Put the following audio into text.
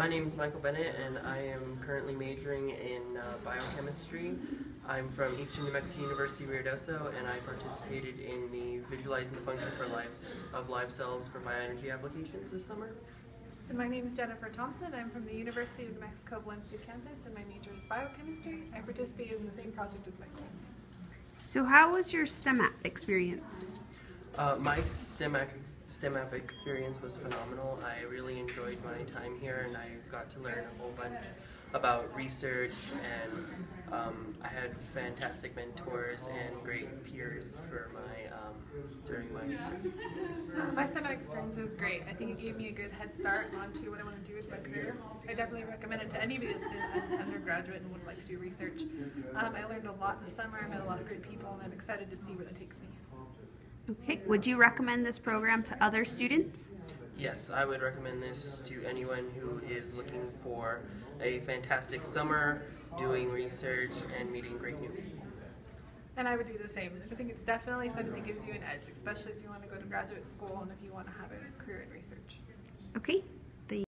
My name is Michael Bennett, and I am currently majoring in uh, biochemistry. I'm from Eastern New Mexico University, Ruidoso, and I participated in the Visualizing the Function for lives of Live Cells for Bioenergy Applications this summer. And my name is Jennifer Thompson. I'm from the University of New Mexico Valencia campus, and my major is biochemistry. I participated in the same project as Michael. So, how was your STEM app experience? Uh, my STEM app, experience was phenomenal. I really enjoyed my time here, and I got to learn a whole bunch about research, and um, I had fantastic mentors and great peers for my um, during my research. Uh, my STEM app experience was great. I think it gave me a good head start onto what I want to do with my career. I definitely recommend it to anybody that's an undergraduate and would like to do research. Um, I learned a lot in the summer. I met a lot of great people, and I'm excited to see where it takes me. Okay, would you recommend this program to other students? Yes, I would recommend this to anyone who is looking for a fantastic summer, doing research, and meeting great new people. And I would do the same. I think it's definitely something that gives you an edge, especially if you want to go to graduate school and if you want to have a career in research. Okay,